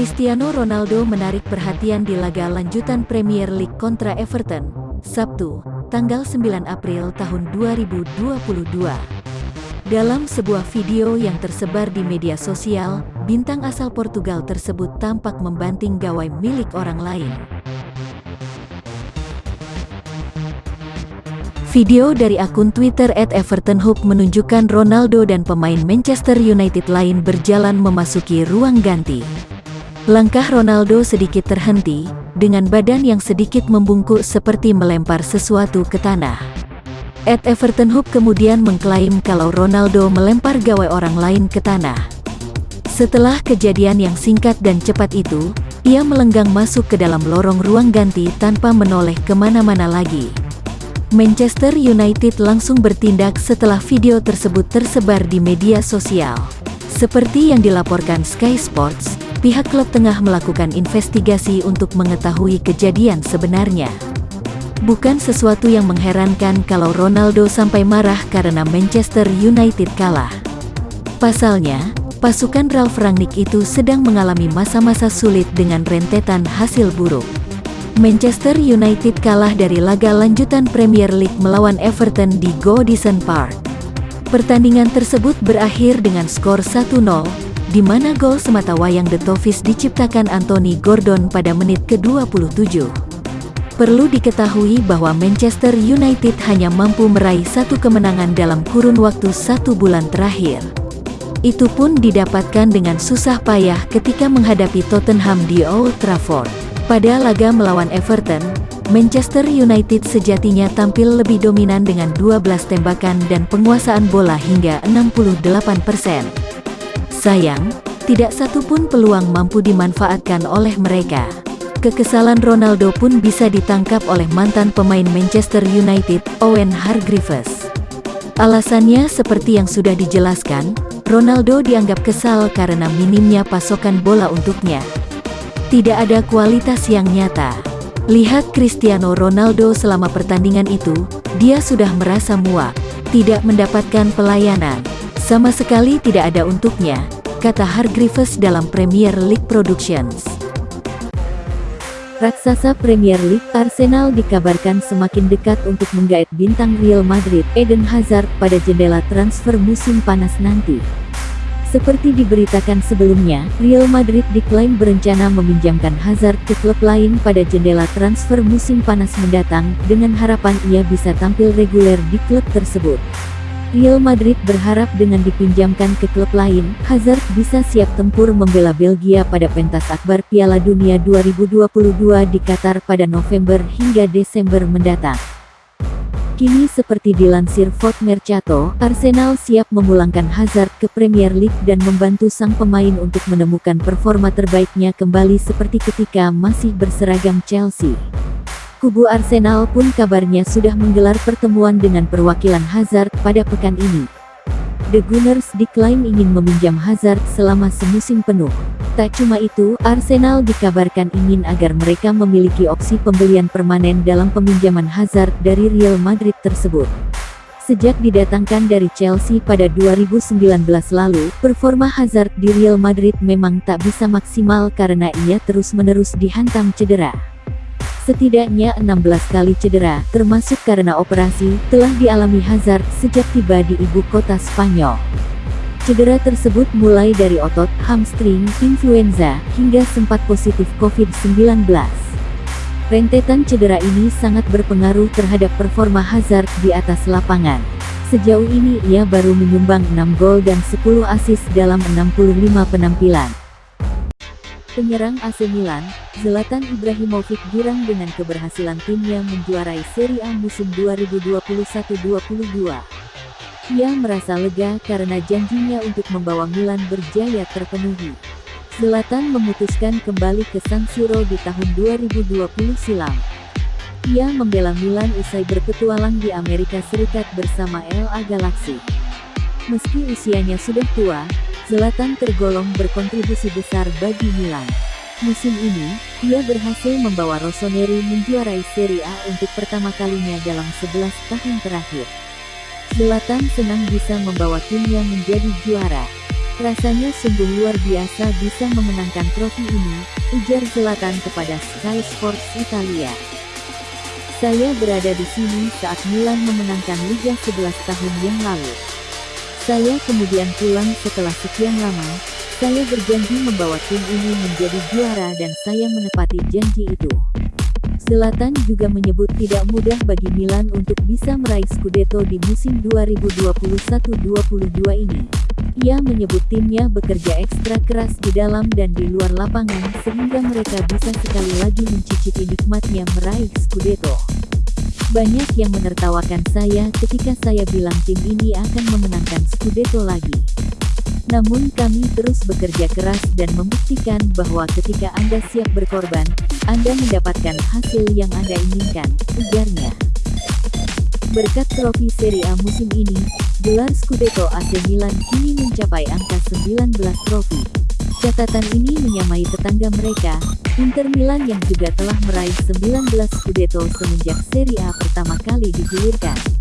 Cristiano Ronaldo menarik perhatian di laga lanjutan Premier League kontra Everton, Sabtu, tanggal 9 April tahun 2022. Dalam sebuah video yang tersebar di media sosial, bintang asal Portugal tersebut tampak membanting gawai milik orang lain. Video dari akun Twitter at @evertonhope menunjukkan Ronaldo dan pemain Manchester United lain berjalan memasuki ruang ganti. Langkah Ronaldo sedikit terhenti, dengan badan yang sedikit membungkuk seperti melempar sesuatu ke tanah. At Evertonhope kemudian mengklaim kalau Ronaldo melempar gawai orang lain ke tanah. Setelah kejadian yang singkat dan cepat itu, ia melenggang masuk ke dalam lorong ruang ganti tanpa menoleh ke mana-mana lagi. Manchester United langsung bertindak setelah video tersebut tersebar di media sosial. Seperti yang dilaporkan Sky Sports, pihak klub tengah melakukan investigasi untuk mengetahui kejadian sebenarnya. Bukan sesuatu yang mengherankan kalau Ronaldo sampai marah karena Manchester United kalah. Pasalnya, pasukan Ralf Rangnick itu sedang mengalami masa-masa sulit dengan rentetan hasil buruk. Manchester United kalah dari laga lanjutan Premier League melawan Everton di Goodison Park. Pertandingan tersebut berakhir dengan skor 1-0, di mana gol semata wayang The Toffees diciptakan Anthony Gordon pada menit ke-27. Perlu diketahui bahwa Manchester United hanya mampu meraih satu kemenangan dalam kurun waktu satu bulan terakhir. Itu pun didapatkan dengan susah payah ketika menghadapi Tottenham di Old Trafford. Pada laga melawan Everton, Manchester United sejatinya tampil lebih dominan dengan 12 tembakan dan penguasaan bola hingga 68%. Sayang, tidak satu pun peluang mampu dimanfaatkan oleh mereka. Kekesalan Ronaldo pun bisa ditangkap oleh mantan pemain Manchester United, Owen Hargreaves. Alasannya seperti yang sudah dijelaskan, Ronaldo dianggap kesal karena minimnya pasokan bola untuknya tidak ada kualitas yang nyata. Lihat Cristiano Ronaldo selama pertandingan itu, dia sudah merasa muak, tidak mendapatkan pelayanan. Sama sekali tidak ada untuknya, kata Hargreaves dalam Premier League Productions. Raksasa Premier League Arsenal dikabarkan semakin dekat untuk menggait bintang Real Madrid Eden Hazard pada jendela transfer musim panas nanti. Seperti diberitakan sebelumnya, Real Madrid diklaim berencana meminjamkan Hazard ke klub lain pada jendela transfer musim panas mendatang, dengan harapan ia bisa tampil reguler di klub tersebut. Real Madrid berharap dengan dipinjamkan ke klub lain, Hazard bisa siap tempur membela Belgia pada pentas akbar Piala Dunia 2022 di Qatar pada November hingga Desember mendatang. Kini seperti dilansir Fort Mercato, Arsenal siap memulangkan Hazard ke Premier League dan membantu sang pemain untuk menemukan performa terbaiknya kembali seperti ketika masih berseragam Chelsea. Kubu Arsenal pun kabarnya sudah menggelar pertemuan dengan perwakilan Hazard pada pekan ini. The Gunners diklaim ingin meminjam Hazard selama semusim penuh. Tak cuma itu, Arsenal dikabarkan ingin agar mereka memiliki opsi pembelian permanen dalam peminjaman Hazard dari Real Madrid tersebut. Sejak didatangkan dari Chelsea pada 2019 lalu, performa Hazard di Real Madrid memang tak bisa maksimal karena ia terus-menerus dihantam cedera. Setidaknya 16 kali cedera, termasuk karena operasi, telah dialami Hazard sejak tiba di ibu kota Spanyol. Cedera tersebut mulai dari otot, hamstring, influenza, hingga sempat positif COVID-19. Rentetan cedera ini sangat berpengaruh terhadap performa Hazard di atas lapangan. Sejauh ini ia baru menyumbang 6 gol dan 10 assist dalam 65 penampilan. Penyerang AC Milan, Zlatan Ibrahimovic girang dengan keberhasilan timnya menjuarai Serie A musim 2021-22. Ia merasa lega karena janjinya untuk membawa Milan berjaya terpenuhi. Zlatan memutuskan kembali ke San Siro di tahun 2020 silam. Ia membela Milan usai berpetualang di Amerika Serikat bersama LA Galaxy. Meski usianya sudah tua, Zlatan tergolong berkontribusi besar bagi Milan. Musim ini, ia berhasil membawa Rossoneri menjuarai Serie A untuk pertama kalinya dalam 11 tahun terakhir. Zlatan senang bisa membawa timnya menjadi juara. Rasanya sungguh luar biasa bisa memenangkan trofi ini, ujar Zlatan kepada Sky Sports Italia. Saya berada di sini saat Milan memenangkan Liga 11 tahun yang lalu. Saya kemudian pulang setelah sekian lama, saya berjanji membawa tim ini menjadi juara dan saya menepati janji itu. Selatan juga menyebut tidak mudah bagi Milan untuk bisa meraih Scudetto di musim 2021-22 ini. Ia menyebut timnya bekerja ekstra keras di dalam dan di luar lapangan sehingga mereka bisa sekali lagi mencicipi nikmatnya meraih Scudetto. Banyak yang menertawakan saya ketika saya bilang tim ini akan memenangkan Scudetto lagi. Namun kami terus bekerja keras dan membuktikan bahwa ketika Anda siap berkorban, Anda mendapatkan hasil yang Anda inginkan, ujarnya. Berkat trofi Serie A musim ini, gelar Scudetto AC Milan kini mencapai angka 19 trofi. Catatan ini menyamai tetangga mereka, Inter Milan yang juga telah meraih 19 Scudetto semenjak Serie A pertama kali digulirkan.